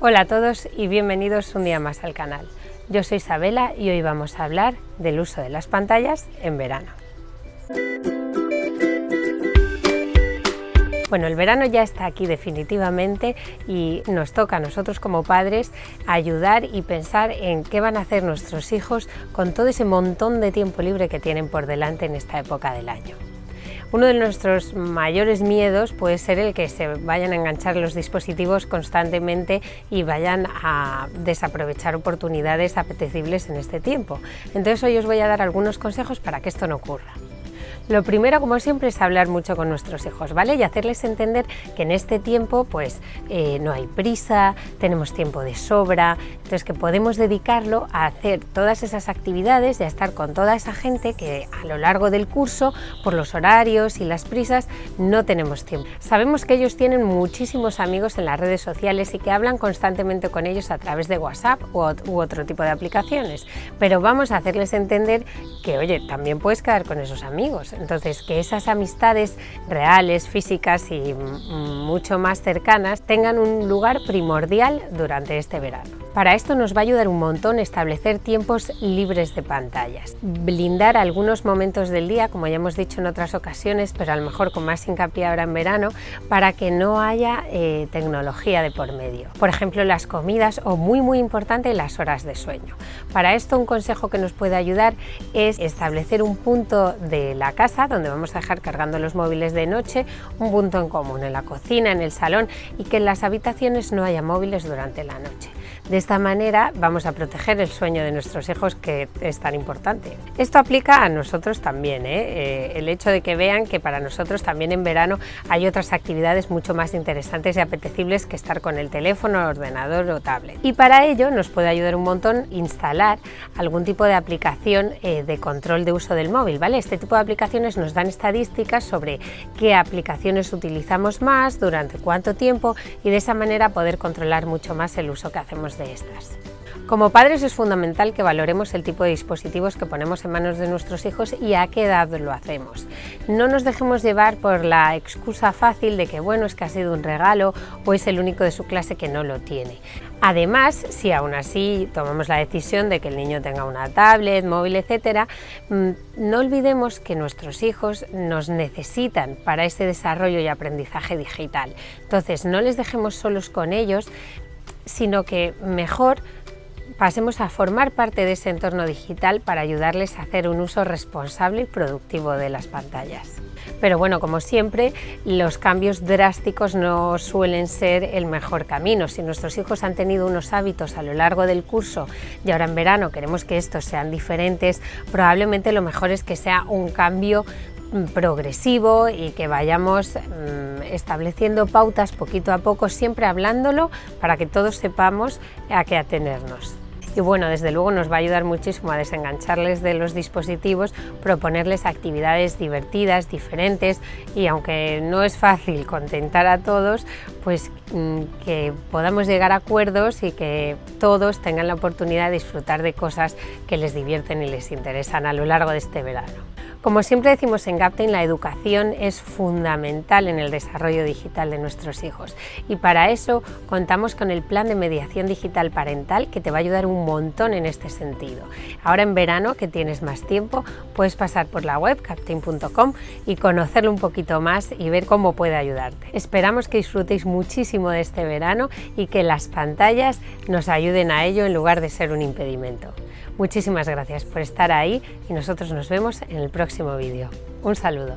Hola a todos y bienvenidos un día más al canal. Yo soy Isabela y hoy vamos a hablar del uso de las pantallas en verano. Bueno, el verano ya está aquí definitivamente y nos toca a nosotros como padres ayudar y pensar en qué van a hacer nuestros hijos con todo ese montón de tiempo libre que tienen por delante en esta época del año. Uno de nuestros mayores miedos puede ser el que se vayan a enganchar los dispositivos constantemente y vayan a desaprovechar oportunidades apetecibles en este tiempo. Entonces hoy os voy a dar algunos consejos para que esto no ocurra. Lo primero, como siempre, es hablar mucho con nuestros hijos, ¿vale? Y hacerles entender que en este tiempo, pues, eh, no hay prisa, tenemos tiempo de sobra, entonces que podemos dedicarlo a hacer todas esas actividades y a estar con toda esa gente que a lo largo del curso, por los horarios y las prisas, no tenemos tiempo. Sabemos que ellos tienen muchísimos amigos en las redes sociales y que hablan constantemente con ellos a través de WhatsApp u otro tipo de aplicaciones, pero vamos a hacerles entender que, oye, también puedes quedar con esos amigos, entonces, que esas amistades reales, físicas y mucho más cercanas tengan un lugar primordial durante este verano. Para esto nos va a ayudar un montón establecer tiempos libres de pantallas, blindar algunos momentos del día, como ya hemos dicho en otras ocasiones, pero a lo mejor con más hincapié ahora en verano, para que no haya eh, tecnología de por medio. Por ejemplo, las comidas o muy muy importante las horas de sueño. Para esto un consejo que nos puede ayudar es establecer un punto de la casa donde vamos a dejar cargando los móviles de noche, un punto en común en la cocina, en el salón y que en las habitaciones no haya móviles durante la noche. De esta manera vamos a proteger el sueño de nuestros hijos que es tan importante. Esto aplica a nosotros también, ¿eh? Eh, el hecho de que vean que para nosotros también en verano hay otras actividades mucho más interesantes y apetecibles que estar con el teléfono, ordenador o tablet. Y para ello nos puede ayudar un montón instalar algún tipo de aplicación eh, de control de uso del móvil. ¿vale? Este tipo de nos dan estadísticas sobre qué aplicaciones utilizamos más, durante cuánto tiempo y de esa manera poder controlar mucho más el uso que hacemos de estas. Como padres es fundamental que valoremos el tipo de dispositivos que ponemos en manos de nuestros hijos y a qué edad lo hacemos. No nos dejemos llevar por la excusa fácil de que bueno es que ha sido un regalo o es el único de su clase que no lo tiene. Además, si aún así tomamos la decisión de que el niño tenga una tablet, móvil, etcétera, mm, no olvidemos que nuestros hijos nos necesitan para ese desarrollo y aprendizaje digital. Entonces, no les dejemos solos con ellos, sino que mejor pasemos a formar parte de ese entorno digital para ayudarles a hacer un uso responsable y productivo de las pantallas. Pero bueno, como siempre, los cambios drásticos no suelen ser el mejor camino. Si nuestros hijos han tenido unos hábitos a lo largo del curso y ahora en verano queremos que estos sean diferentes, probablemente lo mejor es que sea un cambio progresivo y que vayamos mm, estableciendo pautas poquito a poco, siempre hablándolo para que todos sepamos a qué atenernos. Y bueno, desde luego nos va a ayudar muchísimo a desengancharles de los dispositivos, proponerles actividades divertidas, diferentes y aunque no es fácil contentar a todos, pues mm, que podamos llegar a acuerdos y que todos tengan la oportunidad de disfrutar de cosas que les divierten y les interesan a lo largo de este verano. Como siempre decimos en Gaptain, la educación es fundamental en el desarrollo digital de nuestros hijos y para eso contamos con el plan de mediación digital parental que te va a ayudar un montón en este sentido. Ahora en verano, que tienes más tiempo, puedes pasar por la web gaptain.com y conocerlo un poquito más y ver cómo puede ayudarte. Esperamos que disfrutéis muchísimo de este verano y que las pantallas nos ayuden a ello en lugar de ser un impedimento. Muchísimas gracias por estar ahí y nosotros nos vemos en el próximo vídeo. Un saludo.